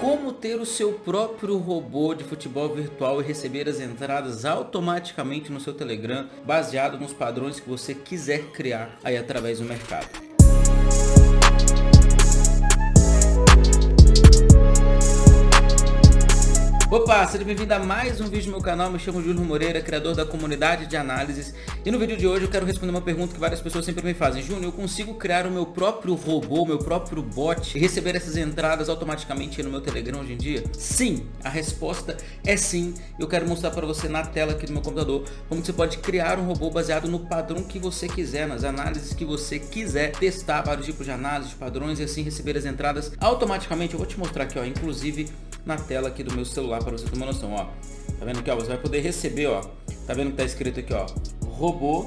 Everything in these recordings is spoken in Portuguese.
como ter o seu próprio robô de futebol virtual e receber as entradas automaticamente no seu Telegram, baseado nos padrões que você quiser criar aí através do mercado. Opa, seja bem-vindo a mais um vídeo no meu canal, me chamo Júlio Moreira, criador da comunidade de análises. E no vídeo de hoje eu quero responder uma pergunta que várias pessoas sempre me fazem. Júnior, eu consigo criar o meu próprio robô, meu próprio bot e receber essas entradas automaticamente no meu Telegram hoje em dia? Sim, a resposta é sim, eu quero mostrar para você na tela aqui do meu computador como você pode criar um robô baseado no padrão que você quiser, nas análises que você quiser, testar vários tipos de análises, padrões e assim receber as entradas automaticamente, eu vou te mostrar aqui ó, inclusive na tela aqui do meu celular para você ter uma noção, ó. Tá vendo aqui, ó? Você vai poder receber, ó. Tá vendo que tá escrito aqui, ó? Robô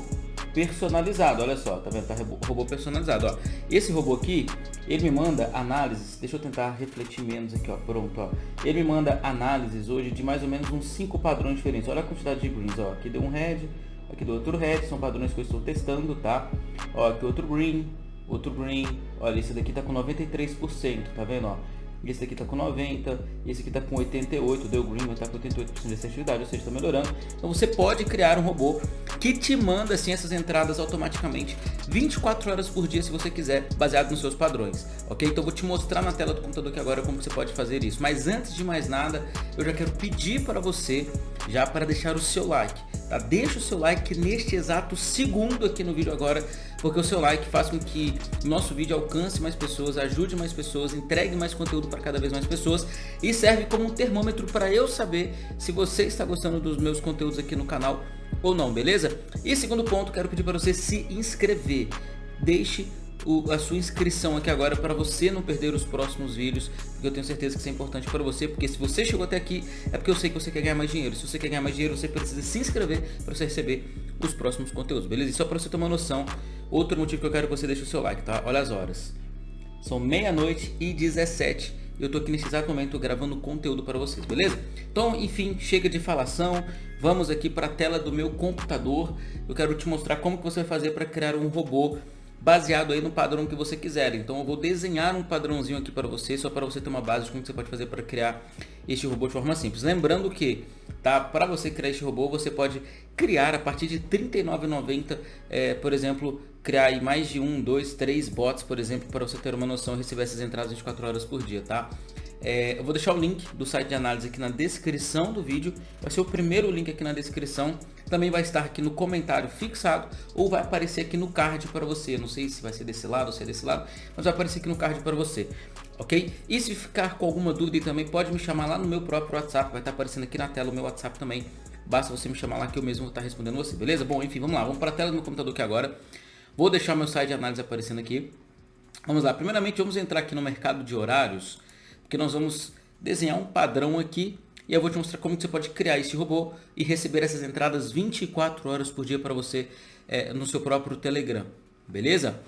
personalizado, olha só, tá vendo? Tá robô personalizado, ó. Esse robô aqui, ele me manda análises, deixa eu tentar refletir menos aqui, ó, pronto, ó. Ele me manda análises hoje de mais ou menos uns 5 padrões diferentes. Olha a quantidade de greens, ó. Aqui deu um red, aqui deu outro red, são padrões que eu estou testando, tá? Ó, aqui outro green, outro green. Olha, esse daqui tá com 93%, tá vendo, ó? Esse aqui está com 90, esse aqui está com 88, o Green está com 88% de assertividade, ou seja, está melhorando. Então você pode criar um robô que te manda assim essas entradas automaticamente 24 horas por dia se você quiser, baseado nos seus padrões, ok? Então eu vou te mostrar na tela do computador aqui agora como você pode fazer isso. Mas antes de mais nada, eu já quero pedir para você, já para deixar o seu like, tá? Deixa o seu like neste exato segundo aqui no vídeo agora, porque o seu like faz com que nosso vídeo alcance mais pessoas, ajude mais pessoas, entregue mais conteúdo para cada vez mais pessoas e serve como um termômetro para eu saber se você está gostando dos meus conteúdos aqui no canal ou não, beleza? E segundo ponto, quero pedir para você se inscrever. Deixe o, a sua inscrição aqui agora para você não perder os próximos vídeos, porque eu tenho certeza que isso é importante para você, porque se você chegou até aqui é porque eu sei que você quer ganhar mais dinheiro. Se você quer ganhar mais dinheiro, você precisa se inscrever para você receber os próximos conteúdos, beleza? E só para você ter uma noção, outro motivo que eu quero que você deixe o seu like, tá? Olha as horas. São meia-noite e 17 eu tô aqui nesse exato momento gravando conteúdo para vocês, beleza? Então, enfim, chega de falação, vamos aqui para a tela do meu computador. Eu quero te mostrar como que você vai fazer para criar um robô baseado aí no padrão que você quiser. Então eu vou desenhar um padrãozinho aqui para você, só para você ter uma base de como você pode fazer para criar este robô de forma simples. Lembrando que, tá, para você criar este robô, você pode criar a partir de R$ 39,90, é, por exemplo, criar aí mais de um, dois, três bots, por exemplo, para você ter uma noção e receber essas entradas 24 horas por dia, tá? É, eu vou deixar o link do site de análise aqui na descrição do vídeo. Vai ser o primeiro link aqui na descrição. Também vai estar aqui no comentário fixado ou vai aparecer aqui no card para você. Não sei se vai ser desse lado ou se é desse lado, mas vai aparecer aqui no card para você. Ok? E se ficar com alguma dúvida também pode me chamar lá no meu próprio WhatsApp. Vai estar aparecendo aqui na tela o meu WhatsApp também. Basta você me chamar lá que eu mesmo vou estar respondendo você, beleza? Bom, enfim, vamos lá. Vamos para a tela do meu computador aqui agora. Vou deixar meu site de análise aparecendo aqui. Vamos lá. Primeiramente, vamos entrar aqui no mercado de horários que nós vamos desenhar um padrão aqui e eu vou te mostrar como você pode criar esse robô e receber essas entradas 24 horas por dia para você é, no seu próprio Telegram, beleza?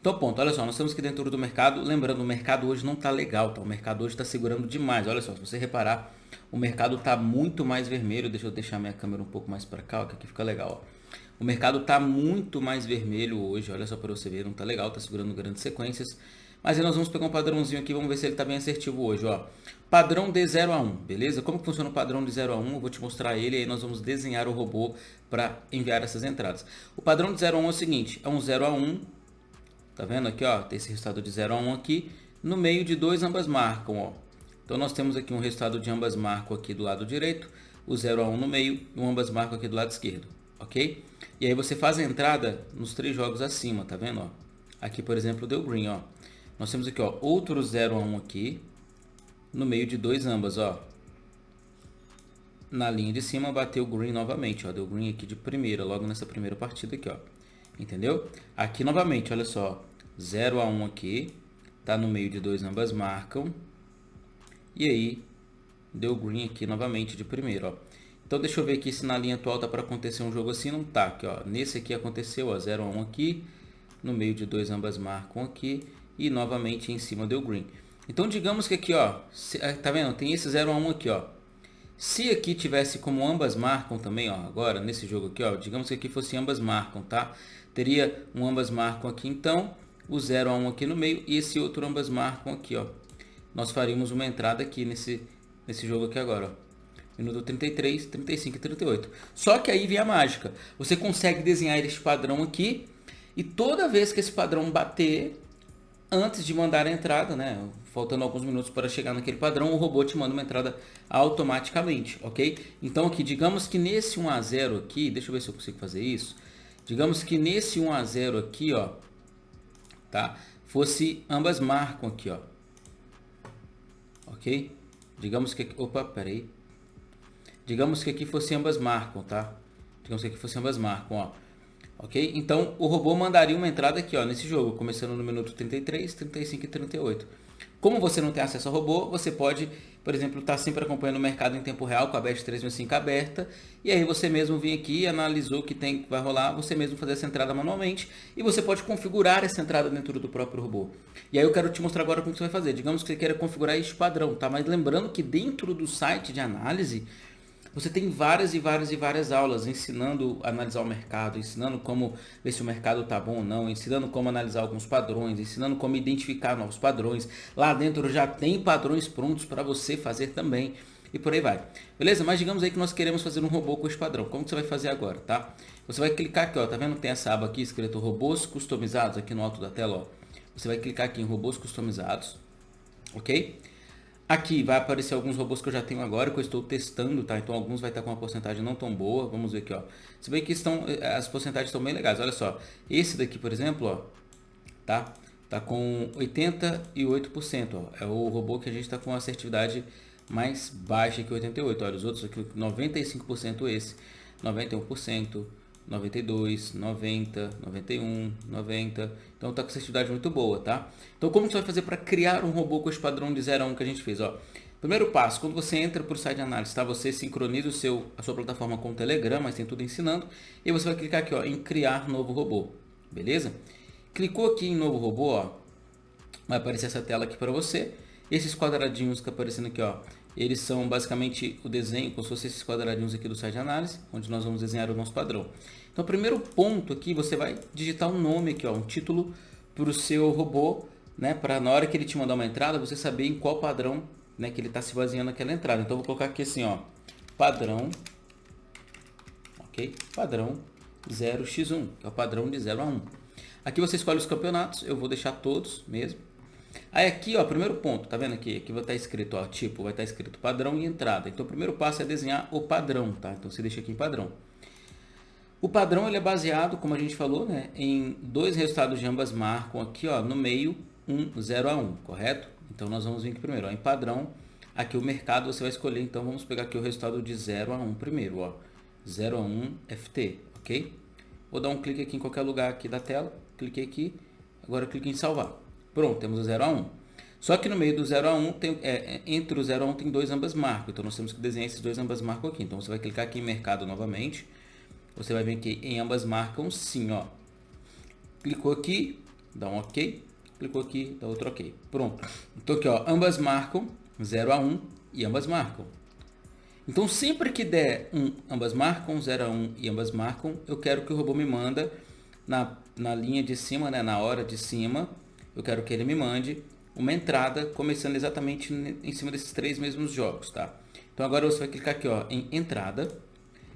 Então ponto, olha só, nós estamos aqui dentro do mercado, lembrando, o mercado hoje não está legal, tá? o mercado hoje está segurando demais, olha só, se você reparar, o mercado está muito mais vermelho, deixa eu deixar minha câmera um pouco mais para cá, que aqui fica legal, ó. O mercado está muito mais vermelho hoje, olha só para você ver, não está legal, está segurando grandes sequências. Mas aí nós vamos pegar um padrãozinho aqui, vamos ver se ele está bem assertivo hoje, ó. Padrão de 0 a 1, um, beleza? Como que funciona o padrão de 0 a 1? Um? Eu vou te mostrar ele e aí nós vamos desenhar o robô para enviar essas entradas. O padrão de 0 a 1 um é o seguinte, é um 0 a 1, tá vendo aqui, ó? Tem esse resultado de 0 a 1 aqui, no meio de dois ambas marcam, ó. Então nós temos aqui um resultado de ambas marcam aqui do lado direito, o 0 a 1 no meio e o ambas marcam aqui do lado esquerdo, ok? E aí você faz a entrada nos três jogos acima, tá vendo, ó? Aqui, por exemplo, deu green, ó. Nós temos aqui, ó, outro 0 a 1 aqui, no meio de dois ambas, ó. Na linha de cima bateu green novamente, ó, deu green aqui de primeira, logo nessa primeira partida aqui, ó. Entendeu? Aqui novamente, olha só, 0 a 1 aqui, tá no meio de dois ambas marcam. E aí, deu green aqui novamente de primeira, ó. Então deixa eu ver aqui se na linha atual tá para acontecer um jogo assim, não tá, aqui, ó. Nesse aqui aconteceu, ó, 0 a 1 aqui, no meio de dois ambas marcam aqui e novamente em cima deu green. Então digamos que aqui, ó, eh, tá vendo? Tem esse 0 a 1 aqui, ó. Se aqui tivesse como ambas marcam também, ó, agora nesse jogo aqui, ó, digamos que aqui fosse ambas marcam, tá? Teria um ambas marcam aqui então, o 0 a 1 aqui no meio e esse outro ambas marcam aqui, ó. nós faríamos uma entrada aqui nesse, nesse jogo aqui agora, ó. Minuto 33, 35 e 38. Só que aí vem a mágica. Você consegue desenhar este padrão aqui e toda vez que esse padrão bater, antes de mandar a entrada, né, faltando alguns minutos para chegar naquele padrão, o robô te manda uma entrada automaticamente, ok? Então aqui, digamos que nesse 1 a 0 aqui, deixa eu ver se eu consigo fazer isso. Digamos que nesse 1 a 0 aqui, ó, tá? Fosse ambas marcam aqui, ó. Ok? Digamos que... Opa, peraí. Digamos que aqui fosse ambas marcam, tá? Digamos que aqui fosse ambas marcam, ó. Ok? Então, o robô mandaria uma entrada aqui, ó, nesse jogo, começando no minuto 33, 35 e 38. Como você não tem acesso ao robô, você pode, por exemplo, estar tá sempre acompanhando o mercado em tempo real com a BEST 365 aberta, e aí você mesmo vem aqui, analisou o que tem que vai rolar, você mesmo fazer essa entrada manualmente, e você pode configurar essa entrada dentro do próprio robô. E aí eu quero te mostrar agora como você vai fazer. Digamos que você queira configurar este padrão, tá? Mas lembrando que dentro do site de análise, você tem várias e várias e várias aulas ensinando a analisar o mercado, ensinando como ver se o mercado está bom ou não, ensinando como analisar alguns padrões, ensinando como identificar novos padrões. Lá dentro já tem padrões prontos para você fazer também e por aí vai. Beleza? Mas digamos aí que nós queremos fazer um robô com esse padrão. Como que você vai fazer agora, tá? Você vai clicar aqui, ó, tá vendo? Tem essa aba aqui escrito robôs customizados aqui no alto da tela, ó. Você vai clicar aqui em robôs customizados, ok? Aqui vai aparecer alguns robôs que eu já tenho agora, que eu estou testando, tá? Então alguns vai estar com uma porcentagem não tão boa. Vamos ver aqui, ó. Se bem que estão, eh, as porcentagens estão bem legais. Olha só, esse daqui, por exemplo, ó, tá? Tá com 88%, ó. É o robô que a gente está com assertividade mais baixa que 88. Olha, os outros aqui, 95% esse, 91%. 92, 90, 91, 90. Então tá com assertividade muito boa, tá? Então como você vai fazer para criar um robô com esse padrão de 0 a 1 que a gente fez, ó? Primeiro passo, quando você entra para o site de análise, tá? Você sincroniza o seu, a sua plataforma com o Telegram, mas tem tudo ensinando. E você vai clicar aqui, ó, em criar novo robô, beleza? Clicou aqui em novo robô, ó, vai aparecer essa tela aqui para você. Esses quadradinhos que aparecendo aqui, ó, eles são basicamente o desenho, como se fossem esses quadradinhos aqui do site de análise, onde nós vamos desenhar o nosso padrão. Então, primeiro ponto aqui, você vai digitar um nome aqui, ó, um título para o seu robô, né, para na hora que ele te mandar uma entrada, você saber em qual padrão né, que ele está se baseando naquela entrada. Então, vou colocar aqui assim, ó, padrão, ok? Padrão 0x1, que é o padrão de 0 a 1. Aqui você escolhe os campeonatos, eu vou deixar todos mesmo. Aí aqui, ó, primeiro ponto, tá vendo aqui? Aqui vai estar escrito, ó, tipo, vai estar escrito padrão e entrada. Então, o primeiro passo é desenhar o padrão, tá? Então, você deixa aqui em padrão. O padrão ele é baseado, como a gente falou, né, em dois resultados de ambas marcam aqui, ó, no meio, 1, 0 a 1, correto? Então, nós vamos vir aqui primeiro, ó, em padrão, aqui o mercado você vai escolher, então vamos pegar aqui o resultado de 0 a 1 primeiro, ó, 0 a 1 FT, ok? Vou dar um clique aqui em qualquer lugar aqui da tela, cliquei aqui, agora clique em salvar. Pronto, temos o 0 a 1. Só que no meio do 0 a 1, tem, é, é, entre o 0 a 1 tem dois ambas marcam. Então nós temos que desenhar esses dois ambas marcam aqui. Então você vai clicar aqui em mercado novamente. Você vai ver que em ambas marcam sim, ó. Clicou aqui, dá um OK. Clicou aqui, dá outro OK. Pronto. Então aqui, ó, ambas marcam 0 a 1 e ambas marcam. Então sempre que der um, ambas marcam, 0 a 1 e ambas marcam, eu quero que o robô me manda na, na linha de cima, né, na hora de cima, eu quero que ele me mande uma entrada começando exatamente em cima desses três mesmos jogos, tá? Então agora você vai clicar aqui ó, em entrada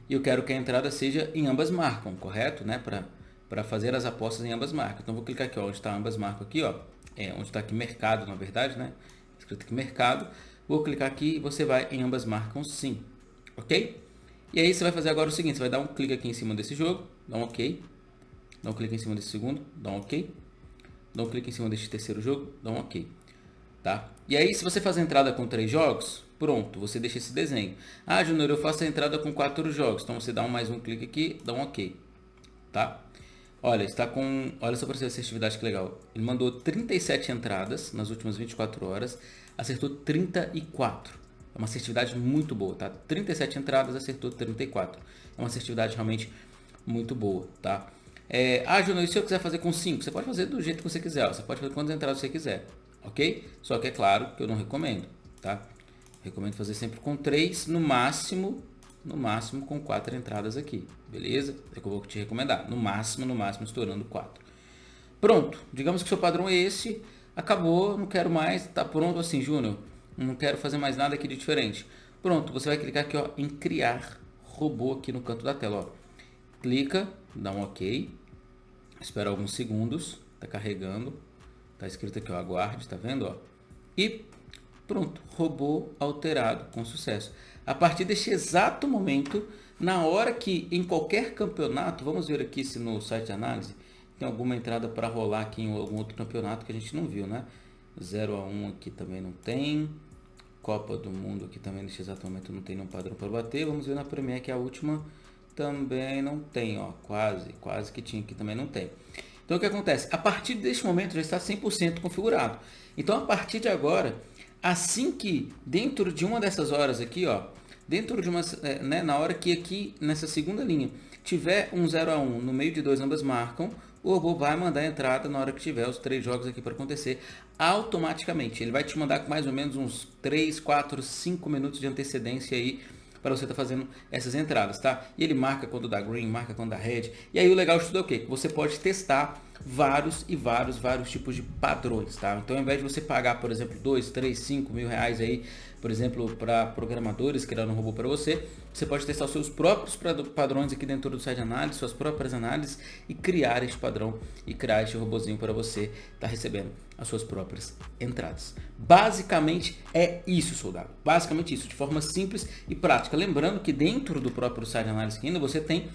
e eu quero que a entrada seja em ambas marcam, correto? Né? Para fazer as apostas em ambas marcas. Então vou clicar aqui ó, onde está ambas marcam aqui, ó, é, onde está aqui mercado na verdade, né? Escrito aqui mercado. Vou clicar aqui e você vai em ambas marcam sim, ok? E aí você vai fazer agora o seguinte, você vai dar um clique aqui em cima desse jogo, dá um ok, dá um clique em cima desse segundo, dá um ok, dá um clique em cima deste terceiro jogo, dá um OK. Tá? E aí, se você faz a entrada com três jogos, pronto, você deixa esse desenho. Ah, Júnior, eu faço a entrada com quatro jogos. Então, você dá um mais um clique aqui, dá um OK. Tá? Olha, está com... Olha só para você a assertividade que legal. Ele mandou 37 entradas nas últimas 24 horas, acertou 34. É uma assertividade muito boa, tá? 37 entradas, acertou 34. É uma assertividade realmente muito boa, tá? É, ah, Júnior, e se eu quiser fazer com 5? Você pode fazer do jeito que você quiser. Ó. Você pode fazer quantas entradas você quiser. Ok? Só que é claro que eu não recomendo. Tá? Recomendo fazer sempre com 3, no máximo, no máximo com 4 entradas aqui. Beleza? É que eu vou te recomendar. No máximo, no máximo, estourando 4. Pronto. Digamos que o seu padrão é esse. acabou, não quero mais, tá pronto assim, Júnior, não quero fazer mais nada aqui de diferente. Pronto, você vai clicar aqui ó, em criar robô aqui no canto da tela. Ó. Clica, dá um OK, espera alguns segundos, tá carregando, tá escrito aqui ó, aguarde, tá vendo? Ó? E pronto, robô alterado com sucesso. A partir deste exato momento, na hora que em qualquer campeonato, vamos ver aqui se no site de análise tem alguma entrada para rolar aqui em algum outro campeonato que a gente não viu, né? 0 a 1 aqui também não tem. Copa do Mundo aqui também neste exato momento não tem nenhum padrão para bater. Vamos ver na Premier que é a última também não tem, ó, quase, quase que tinha aqui também não tem. Então o que acontece? A partir deste momento já está 100% configurado. Então a partir de agora, assim que dentro de uma dessas horas aqui, ó, dentro de uma, é, né, na hora que aqui nessa segunda linha tiver um 0 a 1 no meio de dois ambas marcam, o robô vai mandar a entrada na hora que tiver os três jogos aqui para acontecer automaticamente. Ele vai te mandar com mais ou menos uns 3, 4, 5 minutos de antecedência aí para você estar tá fazendo essas entradas, tá? E ele marca quando dá green, marca quando dá red. E aí o legal de tudo é o quê? Que você pode testar vários e vários, vários tipos de padrões, tá? Então ao invés de você pagar, por exemplo, 2, 3, 5 mil reais aí, por exemplo, para programadores criando um robô para você, você pode testar os seus próprios padrões aqui dentro do site de análise, suas próprias análises e criar este padrão e criar este robozinho para você estar tá recebendo as suas próprias entradas. Basicamente é isso, soldado. Basicamente isso, de forma simples e prática. Lembrando que dentro do próprio site de análise ainda você tem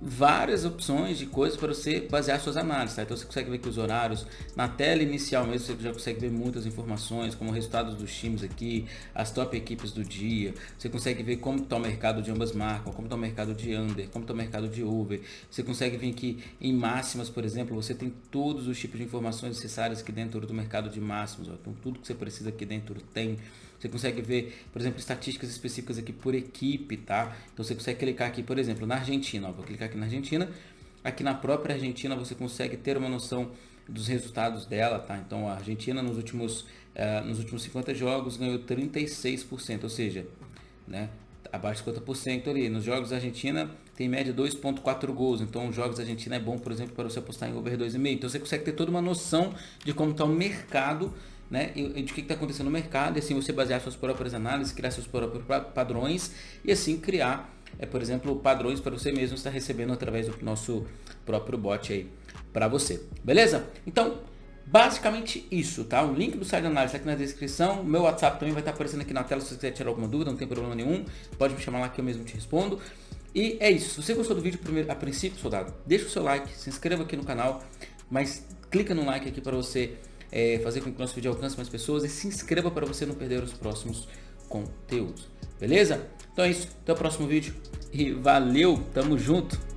várias opções de coisas para você basear suas análises. Tá? Então você consegue ver que os horários, na tela inicial mesmo, você já consegue ver muitas informações, como resultados dos times aqui, as top equipes do dia. Você consegue ver como está o mercado de ambas marcas, como está o mercado de under, como está o mercado de over. Você consegue ver que em máximas, por exemplo, você tem todos os tipos de informações necessárias aqui dentro do mercado de máximos. Ó. Então tudo que você precisa aqui dentro tem. Você consegue ver, por exemplo, estatísticas específicas aqui por equipe, tá? Então você consegue clicar aqui, por exemplo, na Argentina. Ó, vou clicar aqui na Argentina. Aqui na própria Argentina você consegue ter uma noção dos resultados dela, tá? Então a Argentina nos últimos, uh, nos últimos 50 jogos ganhou 36%, ou seja, né? abaixo de 50% ali. Nos jogos da Argentina tem média 2.4 gols, então os jogos da Argentina é bom, por exemplo, para você apostar em over 2,5. Então você consegue ter toda uma noção de como está o mercado né, de o que está acontecendo no mercado, e assim você basear suas próprias análises, criar seus próprios padrões e assim criar, é, por exemplo, padrões para você mesmo estar recebendo através do nosso próprio bot aí para você. Beleza? Então, basicamente isso, tá? O link do site de análise está aqui na descrição, meu WhatsApp também vai estar aparecendo aqui na tela se você quiser tirar alguma dúvida, não tem problema nenhum, pode me chamar lá que eu mesmo te respondo. E é isso, se você gostou do vídeo primeiro, a princípio, soldado, deixa o seu like, se inscreva aqui no canal, mas clica no like aqui para você é, fazer com que o nosso vídeo alcance mais pessoas e se inscreva para você não perder os próximos conteúdos. Beleza? Então é isso. Até o próximo vídeo. E valeu, tamo junto!